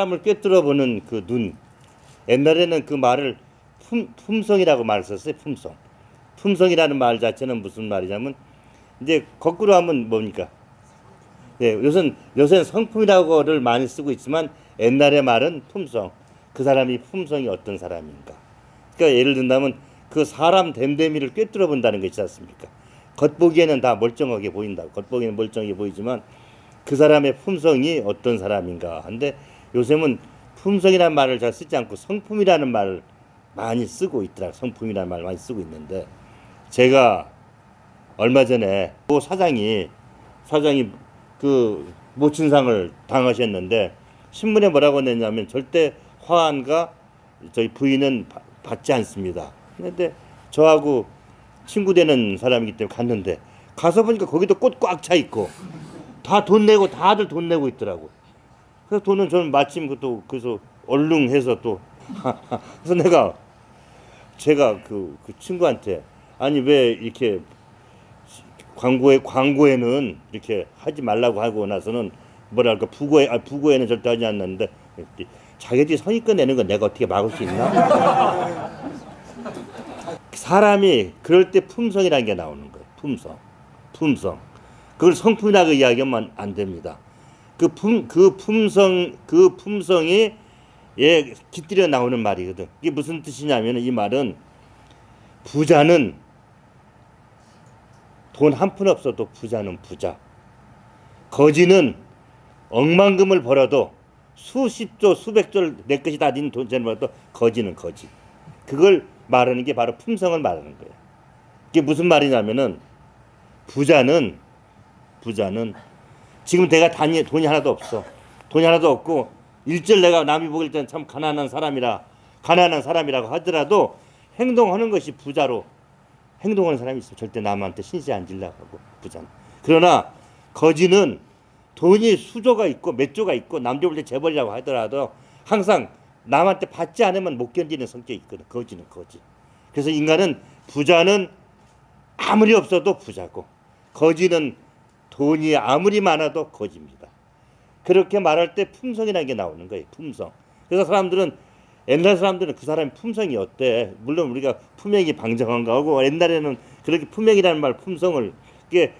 사람을 꿰뚫어 보는 그 눈. 옛날에는 그 말을 품, 품성이라고 말을 썼어요. 품성. 품성이라는 말 자체는 무슨 말이냐면 이제 거꾸로 하면 뭡니까? 예, 요새는 요새는 성품이라고를 많이 쓰고 있지만 옛날의 말은 품성. 그 사람이 품성이 어떤 사람인가. 그러니까 예를 든다면 그 사람 됨됨이를 꿰뚫어 본다는 거 있지 않습니까? 겉보기에는 다 멀쩡하게 보인다. 겉보기에는 멀쩡하게 보이지만 그 사람의 품성이 어떤 사람인가. 한데 요즘은 품성이라는 말을 잘 쓰지 않고 성품이라는 말을 많이 쓰고 있더라. 성품이라는 말을 많이 쓰고 있는데 제가 얼마 전에 그 사장이 사장이 그 모친상을 당하셨는데 신문에 뭐라고 냈냐면 절대 화환과 저희 부인은 바- 받지 않습니다. 근데 저하고 친구 되는 사람이기 때문에 갔는데 가서 보니까 거기도 꽃 꽉 차 있고 다 돈 내고 다들 돈 내고 있더라고. 그래서 돈은 저는 마침 그또 그래서 얼른 해서 또 그래서 내가 제가 그, 그 친구한테 아니 왜 이렇게 광고에 광고에는 이렇게 하지 말라고 하고 나서는 뭐랄까 부고에 아 부고에는 절대 하지 않는데 자기들이 선입견 내는 건 내가 어떻게 막을 수 있나? 사람이 그럴 때 품성이라는 게 나오는 거예요. 품성, 품성. 그걸 성품이라고 이야기하면 안 됩니다. 그 품, 그 품성, 그 품성이 예 깃들여 나오는 말이거든. 이게 무슨 뜻이냐면 이 말은 부자는 돈 한 푼 없어도 부자는 부자. 거지는 억만금을 벌어도 수십조 수백조를 내 것이 다 닌 돈을 벌어도 거지는 거지. 그걸 말하는 게 바로 품성을 말하는 거예요. 이게 무슨 말이냐면은 부자는 부자는 지금 내가 단위 돈이 하나도 없어. 돈이 하나도 없고 일절 내가 남이 보길 때는 참 가난한 사람이라 가난한 사람이라고 하더라도 행동하는 것이 부자로 행동하는 사람이 있으면 절대 남한테 신세 안 질라고 하고 부자는. 그러나 거지는 돈이 수조가 있고 몇 조가 있고 남들 볼때 재벌이라고 하더라도 항상 남한테 받지 않으면 못 견디는 성격이 있거든. 거지는 거지. 그래서 인간은 부자는 아무리 없어도 부자고 거지는 돈이 아무리 많아도 거지입니다. 그렇게 말할 때 품성이라는 게 나오는 거예요. 품성. 그래서 사람들은 옛날 사람들은 그 사람의 품성이 어때? 물론 우리가 품행이 방정한 거고 옛날에는 그렇게 품행이라는 말 품성을 이게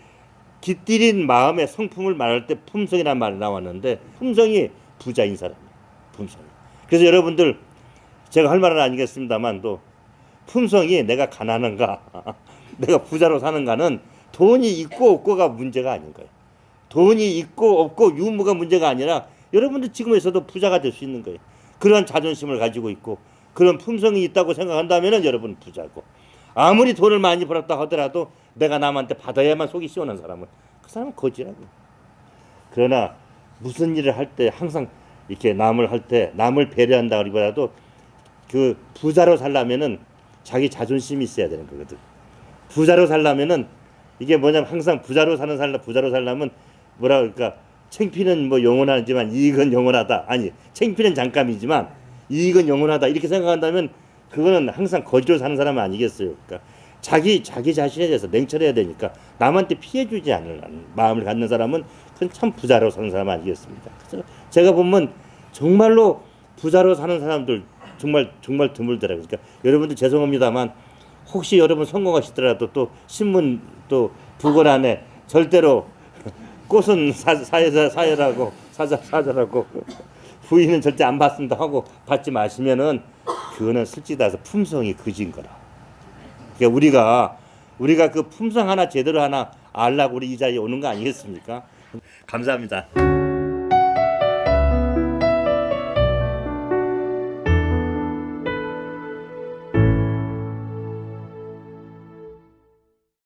깃들인 마음의 성품을 말할 때 품성이라는 말이 나왔는데 품성이 부자인 사람이에요. 품성이. 그래서 여러분들 제가 할 말은 아니겠습니다만 또 품성이 내가 가난한가 내가 부자로 사는가는 돈이 있고 없고가 문제가 아닌 거예요. 돈이 있고 없고 유무가 문제가 아니라 여러분들 지금에서도 부자가 될 수 있는 거예요. 그런 자존심을 가지고 있고 그런 품성이 있다고 생각한다면 여러분 부자고 아무리 돈을 많이 벌었다 하더라도 내가 남한테 받아야만 속이 시원한 사람은 그 사람은 거지라고. 그러나 무슨 일을 할 때 항상 이렇게 남을 할 때 남을 배려한다 그리보다도 그 부자로 살려면은 자기 자존심이 있어야 되는 거거든. 부자로 살려면은 이게 뭐냐면 항상 부자로 사는 살라 부자로 살려면 뭐라 그럴까 챙피는 뭐 영원하지만 이익은 영원하다 아니 챙피는 잠깐이지만 이익은 영원하다 이렇게 생각한다면 그거는 항상 거지로 사는 사람 은 아니겠어요. 그러니까 자기 자기 자신에 대해서 냉철해야 되니까 남한테 피해 주지 않을 마음을 갖는 사람은 그건 참 부자로 사는 사람 아니겠습니까? 그래서 제가 보면 정말로 부자로 사는 사람들 정말 정말 드물더라고요. 그러니까 여러분들 죄송합니다만 혹시 여러분 성공하시더라도 또 신문 또 부고란에 절대로 꽃은 사, 사여자 사여라고 사자 사자라고 부인은 절대 안 받습니다 하고 받지 마시면은 그거는 솔직히 따서 품성이 그진 거라. 그러니까 우리가 우리가 그 품성 하나 제대로 하나 알라고 우리 이 자리에 오는 거 아니겠습니까? 감사합니다.